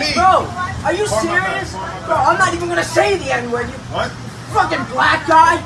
me. Bro, are you serious? Bro. I'm not even gonna say the N word. You What? fucking black guy.